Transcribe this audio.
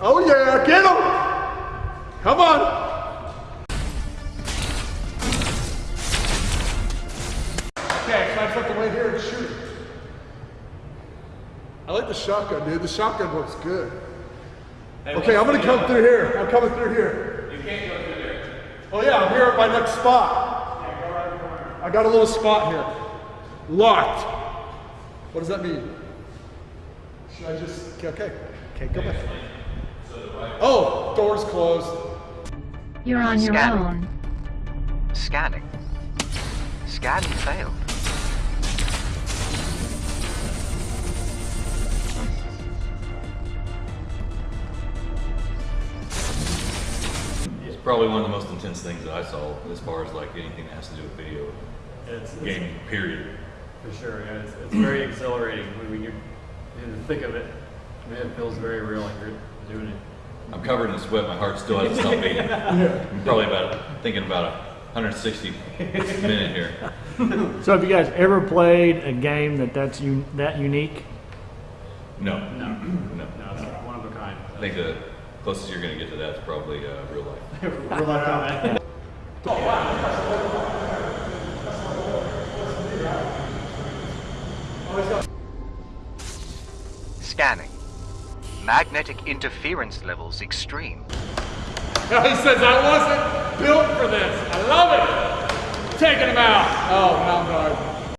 Oh yeah, get him! Come on! Okay, so I just have to wait here and shoot. I like the shotgun, dude. The shotgun looks good. Okay, I'm gonna come through here. I'm coming through here. You can't go through there. Oh yeah, I'm here at my next spot. I got a little spot here. Locked. What does that mean? Should I just, okay, okay, go back. Oh, door's closed. You're on your Scanning. own. Scanning. Scan failed. It's probably one of the most intense things that I saw as far as like anything that has to do with video It's, it's gaming, period. for sure. Yeah, it's, it's very exhilarating when, when you're in the thick of it. Man, it feels very real, like you're doing it. I'm covered in sweat. My heart still hasn't stopped beating. I'm probably about thinking about a 160 minute here. So have you guys ever played a game that that's un- that unique? No, No, no. no, it's one of a kind. I think the closest you're going to get to that is probably uh, real life. Real life combat. Scanning. Magnetic interference levels extreme. he says I wasn't built for this. I love it. Taking him out. Oh, Mount Guard.